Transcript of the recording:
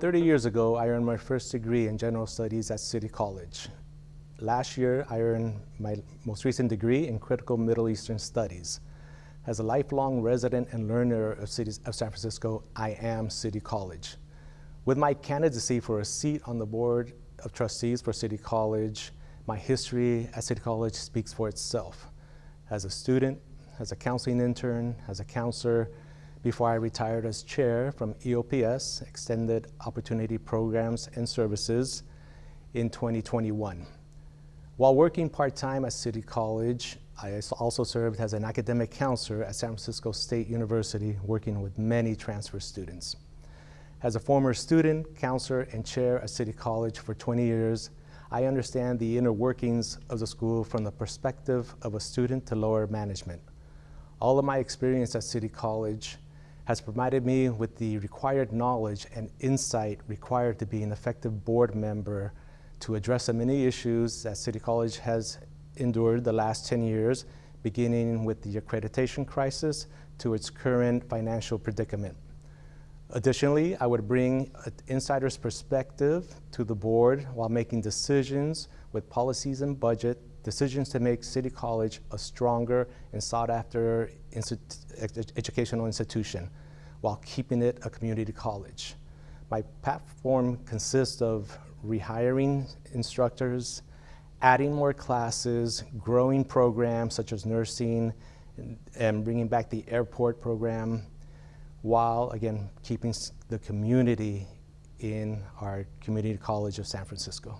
30 years ago, I earned my first degree in general studies at City College. Last year, I earned my most recent degree in critical Middle Eastern studies. As a lifelong resident and learner of, cities, of San Francisco, I am City College. With my candidacy for a seat on the Board of Trustees for City College, my history at City College speaks for itself. As a student, as a counseling intern, as a counselor, before I retired as chair from EOPS, Extended Opportunity Programs and Services, in 2021. While working part-time at City College, I also served as an academic counselor at San Francisco State University, working with many transfer students. As a former student, counselor, and chair at City College for 20 years, I understand the inner workings of the school from the perspective of a student to lower management. All of my experience at City College has provided me with the required knowledge and insight required to be an effective board member to address the many issues that City College has endured the last 10 years, beginning with the accreditation crisis to its current financial predicament. Additionally, I would bring an insider's perspective to the board while making decisions with policies and budget, decisions to make City College a stronger and sought after educational institution while keeping it a community college. My platform consists of rehiring instructors, adding more classes, growing programs such as nursing, and, and bringing back the airport program, while again keeping the community in our community college of San Francisco.